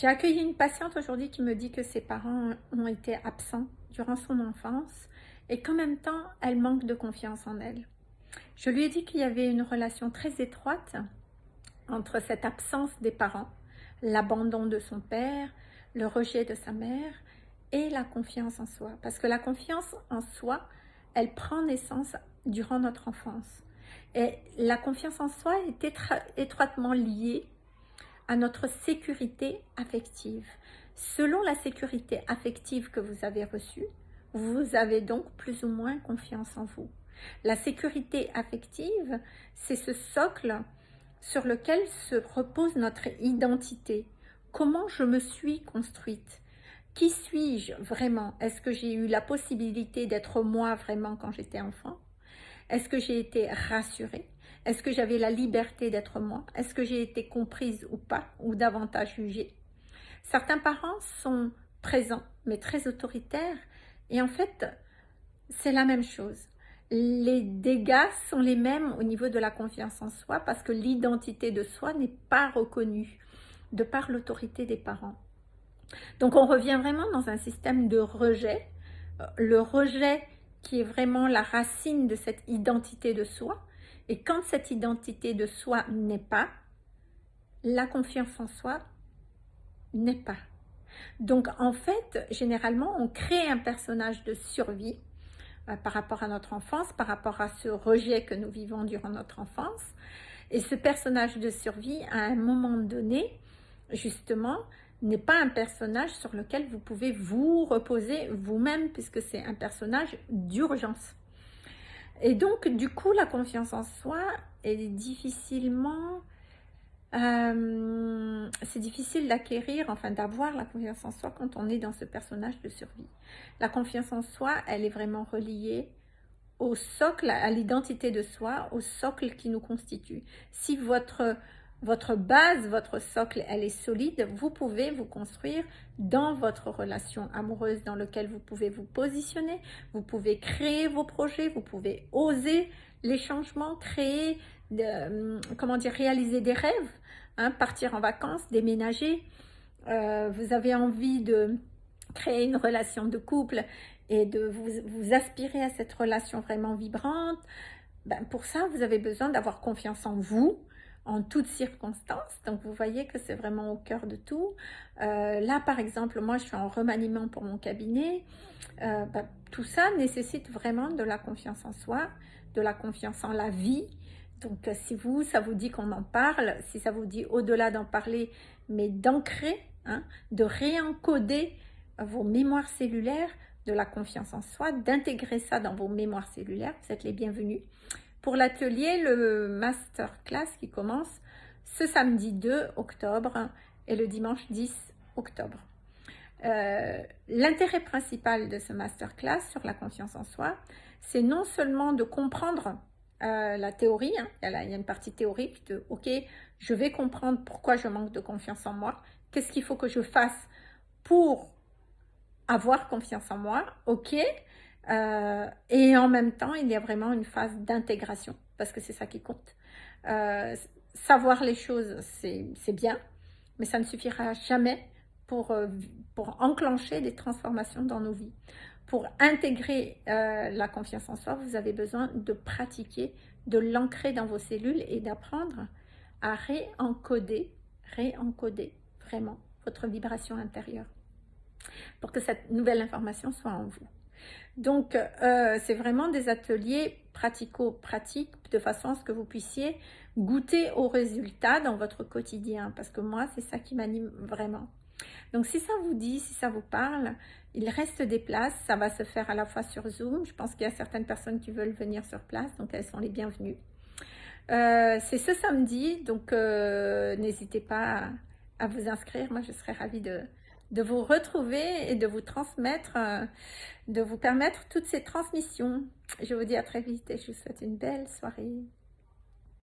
J'ai accueilli une patiente aujourd'hui qui me dit que ses parents ont été absents durant son enfance et qu'en même temps, elle manque de confiance en elle. Je lui ai dit qu'il y avait une relation très étroite entre cette absence des parents, l'abandon de son père, le rejet de sa mère et la confiance en soi. Parce que la confiance en soi, elle prend naissance durant notre enfance. Et la confiance en soi est étroitement liée à notre sécurité affective. Selon la sécurité affective que vous avez reçue, vous avez donc plus ou moins confiance en vous. La sécurité affective, c'est ce socle sur lequel se repose notre identité. Comment je me suis construite? Qui suis-je vraiment? Est-ce que j'ai eu la possibilité d'être moi vraiment quand j'étais enfant? Est-ce que j'ai été rassurée? Est-ce que j'avais la liberté d'être moi? Est-ce que j'ai été comprise ou pas Ou davantage jugée? Certains parents sont présents, mais très autoritaires. Et en fait, c'est la même chose les dégâts sont les mêmes au niveau de la confiance en soi parce que l'identité de soi n'est pas reconnue de par l'autorité des parents. Donc on revient vraiment dans un système de rejet. Euh, le rejet qui est vraiment la racine de cette identité de soi. Et quand cette identité de soi n'est pas, la confiance en soi n'est pas. Donc en fait, généralement, on crée un personnage de survie euh, par rapport à notre enfance, par rapport à ce rejet que nous vivons durant notre enfance. Et ce personnage de survie, à un moment donné, justement, n'est pas un personnage sur lequel vous pouvez vous reposer vous-même, puisque c'est un personnage d'urgence. Et donc, du coup, la confiance en soi est difficilement euh, c'est difficile d'acquérir, enfin d'avoir la confiance en soi quand on est dans ce personnage de survie. La confiance en soi, elle est vraiment reliée au socle, à l'identité de soi, au socle qui nous constitue. Si votre, votre base, votre socle, elle est solide, vous pouvez vous construire dans votre relation amoureuse dans laquelle vous pouvez vous positionner, vous pouvez créer vos projets, vous pouvez oser les changements, créer euh, comment dire, réaliser des rêves, hein, partir en vacances, déménager. Euh, vous avez envie de créer une relation de couple et de vous, vous aspirer à cette relation vraiment vibrante. Ben, pour ça, vous avez besoin d'avoir confiance en vous, en toutes circonstances. Donc, vous voyez que c'est vraiment au cœur de tout. Euh, là, par exemple, moi, je suis en remaniement pour mon cabinet. Ben, tout ça nécessite vraiment de la confiance en soi, de la confiance en la vie, donc, euh, si vous, ça vous dit qu'on en parle, si ça vous dit au-delà d'en parler, mais d'ancrer, hein, de réencoder vos mémoires cellulaires de la confiance en soi, d'intégrer ça dans vos mémoires cellulaires, vous êtes les bienvenus. Pour l'atelier, le masterclass qui commence ce samedi 2 octobre et le dimanche 10 octobre. Euh, l'intérêt principal de ce masterclass sur la confiance en soi, c'est non seulement de comprendre euh, la théorie, hein. il, y a une partie théorique de « Ok, je vais comprendre pourquoi je manque de confiance en moi. Qu'est-ce qu'il faut que je fasse pour avoir confiance en moi ?» Ok. Euh, et en même temps, il y a vraiment une phase d'intégration, parce que c'est ça qui compte. Euh, savoir les choses, c'est bien, mais ça ne suffira jamais pour, pour enclencher des transformations dans nos vies pour intégrer euh, la confiance en soi, vous avez besoin de pratiquer, de l'ancrer dans vos cellules et d'apprendre à réencoder, réencoder vraiment votre vibration intérieure pour que cette nouvelle information soit en vous. Donc, euh, c'est vraiment des ateliers pratico-pratiques de façon à ce que vous puissiez goûter aux résultats dans votre quotidien parce que moi, c'est ça qui m'anime vraiment. Donc, si ça vous dit, si ça vous parle, il reste des places. Ça va se faire à la fois sur Zoom. Je pense qu'il y a certaines personnes qui veulent venir sur place, donc elles sont les bienvenues. Euh, c'est ce samedi, donc euh, n'hésitez pas à, vous inscrire. Moi, je serais ravie de, de vous retrouver et de vous transmettre, euh, de vous permettre toutes ces transmissions. Je vous dis à très vite et je vous souhaite une belle soirée.